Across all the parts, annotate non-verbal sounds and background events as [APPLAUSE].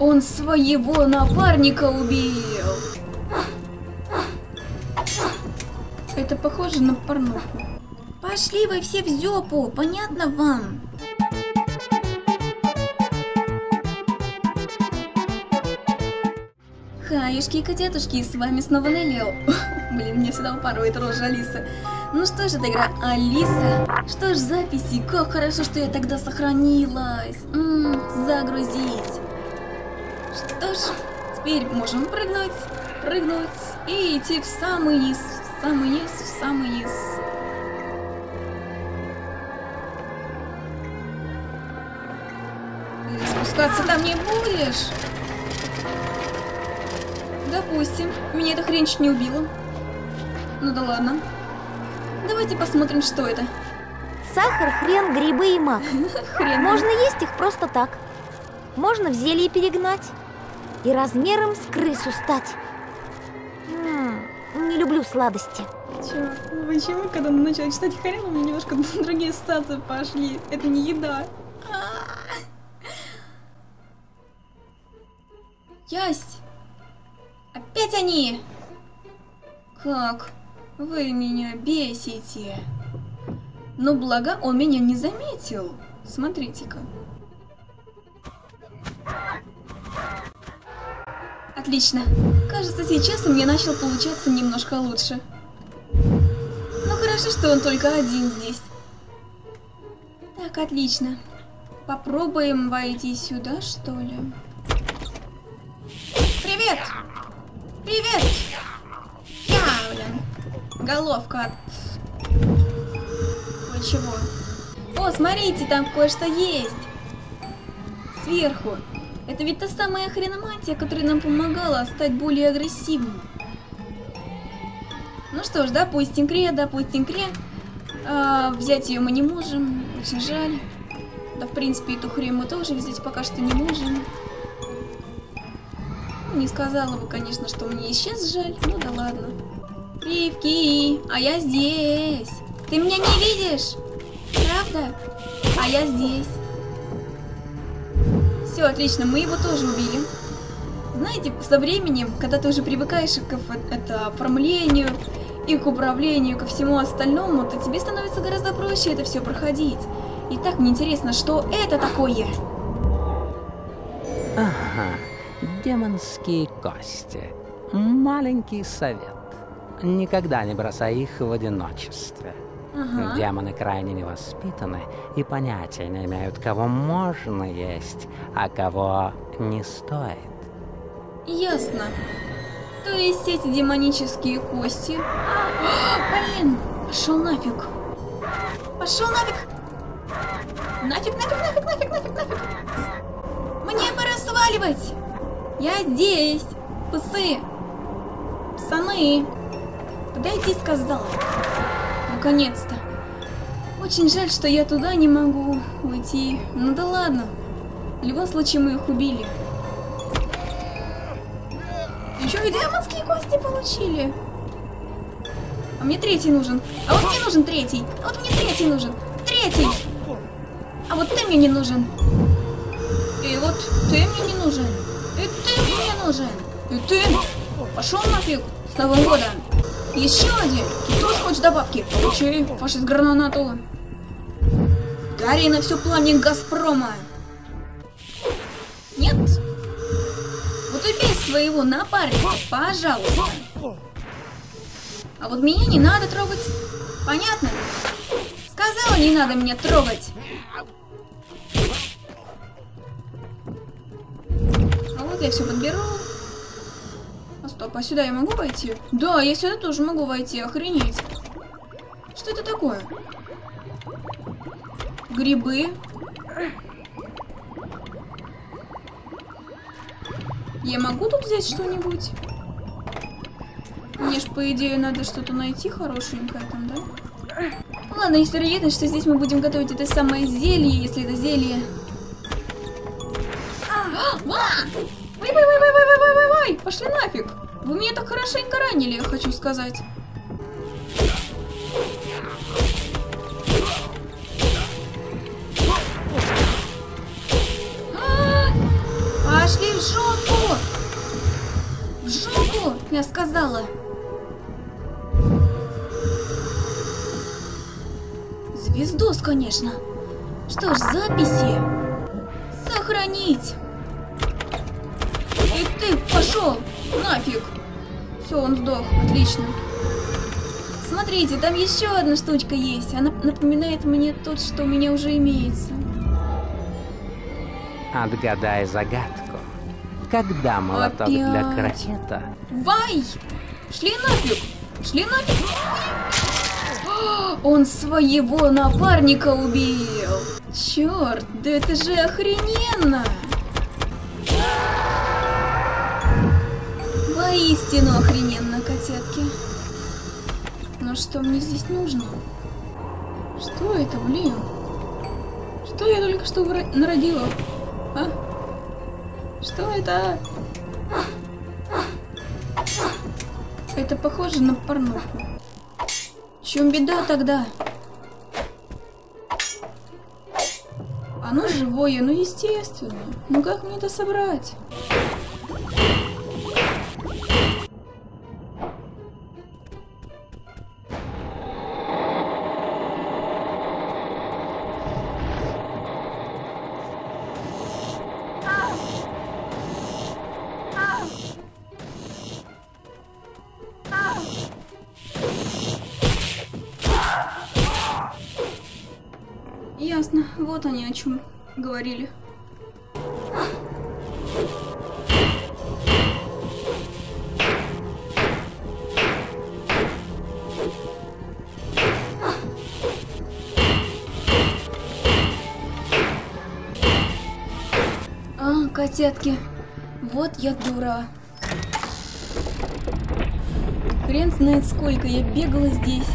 Он своего напарника убил. Это похоже на порнуху. Пошли вы все в зёпу, понятно вам? Хаюшки и котятушки, с вами снова Неллио. [LAUGHS] Блин, мне всегда упарывает рожа Алиса. Ну что ж, это игра Алиса. Что ж, записи, как хорошо, что я тогда сохранилась. М -м, загрузить. Что ж, теперь можем прыгнуть, прыгнуть и идти в самый низ, в самый низ, в самый низ. Ты спускаться там не будешь? Допустим, меня эта хрень чуть не убила. Ну да ладно. Давайте посмотрим, что это. Сахар, хрен, грибы и мак. [LAUGHS] Можно есть их просто так. Можно в зелье перегнать. И размером с крысу стать. М, не люблю сладости. Чё? Почему, когда он начал читать хрен, у меня немножко [LAUGHS] другие статы пошли? Это не еда. Ясть! Опять они! Как? Вы меня бесите. Но благо он меня не заметил. Смотрите-ка. Отлично. Кажется, сейчас у меня начал получаться немножко лучше. Ну хорошо, что он только один здесь. Так, отлично. Попробуем войти сюда, что ли? Привет! Привет! Я, блин. Головка от... Кое-чего. О, смотрите, там кое-что есть. Сверху. Это ведь та самая хреномантия, которая нам помогала стать более агрессивным. Ну что ж, допустим, Кре, допустим, Кре. А, взять ее мы не можем, очень жаль. Да, в принципе, эту хрень мы тоже взять пока что не можем. Ну, не сказала бы, конечно, что мне и сейчас жаль, ну да ладно. Ривки, а я здесь. Ты меня не видишь? Правда? А я здесь. Все, отлично, мы его тоже убили. Знаете, со временем, когда ты уже привыкаешь к это, оформлению и к управлению, ко всему остальному, то тебе становится гораздо проще это все проходить. И так мне интересно, что это такое? Ага, демонские кости. Маленький совет. Никогда не бросай их в одиночестве. Ага. Демоны крайне невоспитаны и понятия не имеют, кого можно есть, а кого не стоит. Ясно. То есть эти демонические кости... [GASPS] Блин, пошел нафиг. Пошел нафиг. Нафиг, нафиг, нафиг, нафиг, нафиг, нафиг. Мне пора сваливать. Я здесь. Псы. Псаны. Подойди, сказала. Наконец-то. Очень жаль, что я туда не могу уйти. Ну да ладно. В любом случае мы их убили. Еще и демонские кости получили. А мне третий нужен. А вот мне нужен третий. А вот мне третий нужен. Третий. А вот ты мне не нужен. И вот ты мне не нужен. И ты мне не нужен. И ты. Пошел нафиг. С Новым годом. Еще один. Ты тоже хочешь добавки? Получи. Фашист гранату. Гори на все пламя Газпрома. Нет? Вот убей своего напарника, пожалуйста. А вот меня не надо трогать. Понятно? Сказала, не надо меня трогать. А вот я все подберу а сюда я могу войти? Да, я сюда тоже могу войти, охренеть. Что это такое? Грибы. Я могу тут взять что-нибудь? Мне ж, по идее, надо что-то найти хорошенькое там, да? Ладно, есть вероятность, что здесь мы будем готовить это самое зелье, если это зелье. А! Ой, ой, ой, ой, ой, ой, ой, ой, пошли нафиг. Вы меня так хорошенько ранили, я хочу сказать. А, Пошли в жопу! В жопу, я сказала. Звездос, конечно. Что ж, записи. Сохранить. И ты пошел нафиг. Все, он сдох. Отлично. Смотрите, там еще одна штучка есть. Она напоминает мне тот, что у меня уже имеется. Отгадай загадку. Когда молоток для Опять. крокета Вай! Шли нафиг! Шли нафиг! Он своего напарника убил! Черт, да это же охрененно! Воистину охрененно, котятки. Но что мне здесь нужно? Что это, блин? Что я только что народила? А? Что это? Это похоже на порнуху. В чем беда тогда? Оно живое, ну естественно. Ну как мне это собрать? Ясно, вот они о чем говорили. А, котятки, вот я дура. Хрен знает сколько я бегала здесь,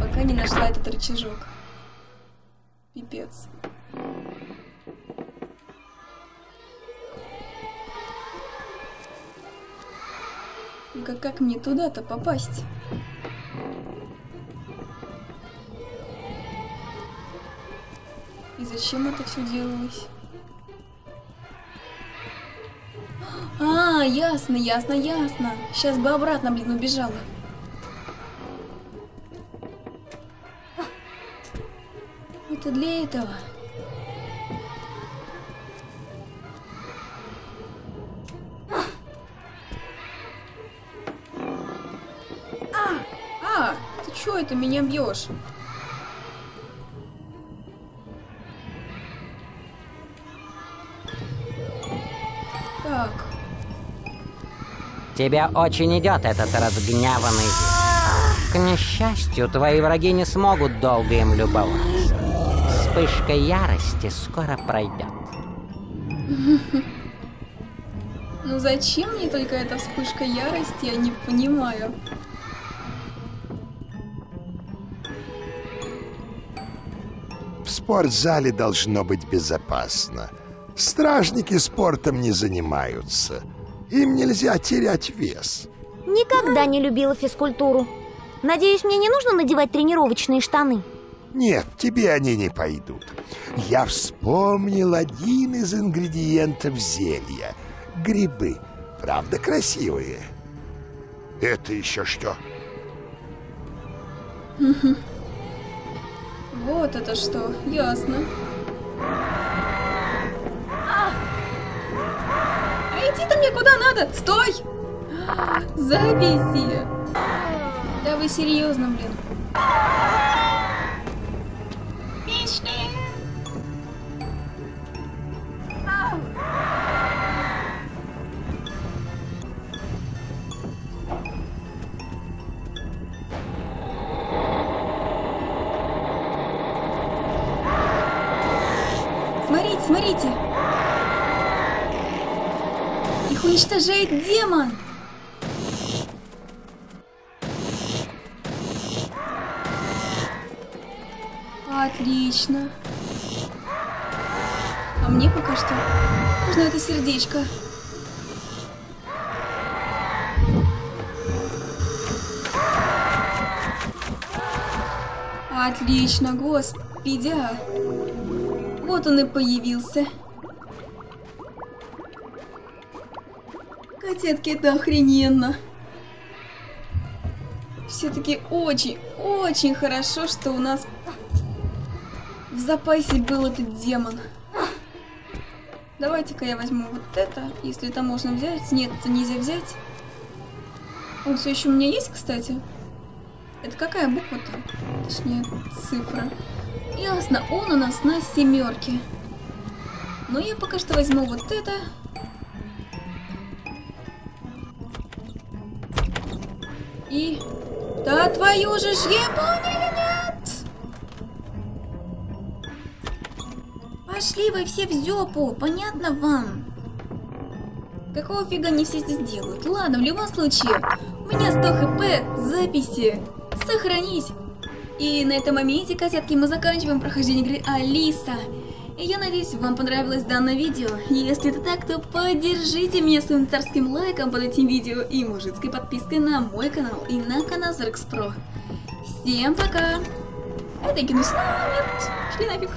пока не нашла этот рычажок. Пипец. Как, как мне туда-то попасть? И зачем это все делалось? А, ясно, ясно, ясно. Сейчас бы обратно, блин, убежала. Это для этого. А, а, ты чё это меня бьешь? Так, Тебе очень идет этот разгневанный. К несчастью, твои враги не смогут долго им любоваться. Вспышка ярости скоро пройдет. [LAUGHS] ну зачем мне только эта вспышка ярости, я не понимаю. В спортзале должно быть безопасно. Стражники спортом не занимаются. Им нельзя терять вес. Никогда не любила физкультуру. Надеюсь, мне не нужно надевать тренировочные штаны. Нет, тебе они не пойдут. Я вспомнил один из ингредиентов зелья. Грибы. Правда красивые? Это еще что? Вот это что, ясно. А идти-то мне куда надо? Стой! Записи! Да вы серьезно, блин. Уничтожает демон! Отлично. А мне пока что нужно это сердечко. Отлично, господи. Вот он и появился. Котятки, это охрененно. Все-таки очень, очень хорошо, что у нас в запасе был этот демон. Давайте-ка я возьму вот это, если это можно взять. Нет, это нельзя взять. Он все еще у меня есть, кстати. Это какая буква-то? Точнее, цифра. Ясно, он у нас на семерке. Но я пока что возьму вот это. И... Да твою же ж ебаную нет! Пошли вы все в зёпу, понятно вам? Какого фига не все здесь делают? Ладно, в любом случае, у меня 100 хп, записи, сохранись. И на этом моменте, козятки, мы заканчиваем прохождение игры Алиса. Я надеюсь, вам понравилось данное видео. Если это так, то поддержите меня своим царским лайком под этим видео и мужицкой подпиской на мой канал и на канал Про. Всем пока! Это кинусь. Нет, шли нафиг.